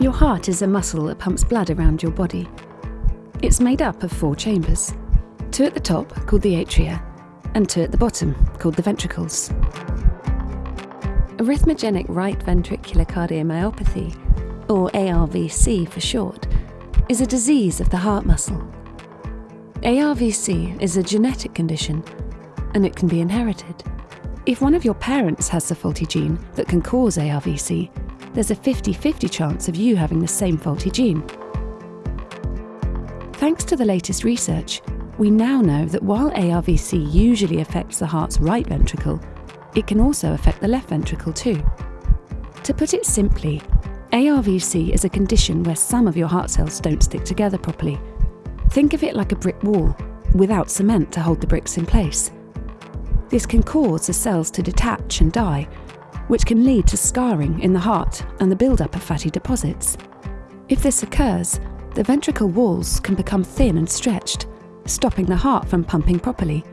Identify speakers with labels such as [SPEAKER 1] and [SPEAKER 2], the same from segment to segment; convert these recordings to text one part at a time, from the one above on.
[SPEAKER 1] Your heart is a muscle that pumps blood around your body. It's made up of four chambers two at the top, called the atria, and two at the bottom, called the ventricles. Arrhythmogenic right ventricular cardiomyopathy, or ARVC for short, is a disease of the heart muscle. ARVC is a genetic condition and it can be inherited. If one of your parents has the faulty gene that can cause ARVC, there's a 50 50 chance of you having the same faulty gene. Thanks to the latest research, we now know that while ARVC usually affects the heart's right ventricle, it can also affect the left ventricle too. To put it simply, ARVC is a condition where some of your heart cells don't stick together properly. Think of it like a brick wall, without cement to hold the bricks in place. This can cause the cells to detach and die, which can lead to scarring in the heart and the buildup of fatty deposits. If this occurs, the ventricle walls can become thin and stretched, stopping the heart from pumping properly.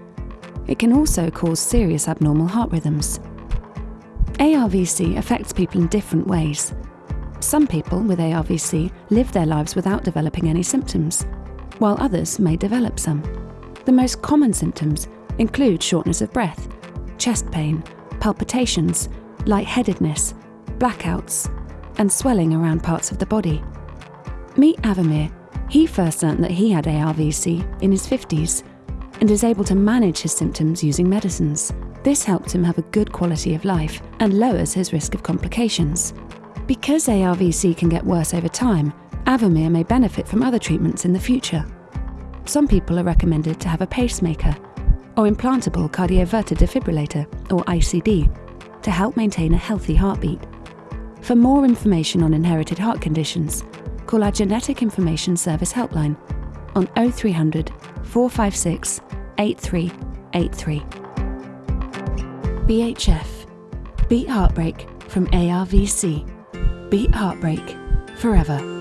[SPEAKER 1] It can also cause serious abnormal heart rhythms. ARVC affects people in different ways. Some people with ARVC live their lives without developing any symptoms, while others may develop some. The most common symptoms include shortness of breath, chest pain, palpitations, lightheadedness, blackouts, and swelling around parts of the body. Meet Avamir. He first learnt that he had ARVC in his 50s and is able to manage his symptoms using medicines. This helped him have a good quality of life and lowers his risk of complications. Because ARVC can get worse over time, Avamir may benefit from other treatments in the future. Some people are recommended to have a pacemaker or implantable cardioverter defibrillator, or ICD, to help maintain a healthy heartbeat. For more information on inherited heart conditions, call our Genetic Information Service helpline on 0300 456 8383. BHF Beat Heartbreak from ARVC. Beat Heartbreak forever.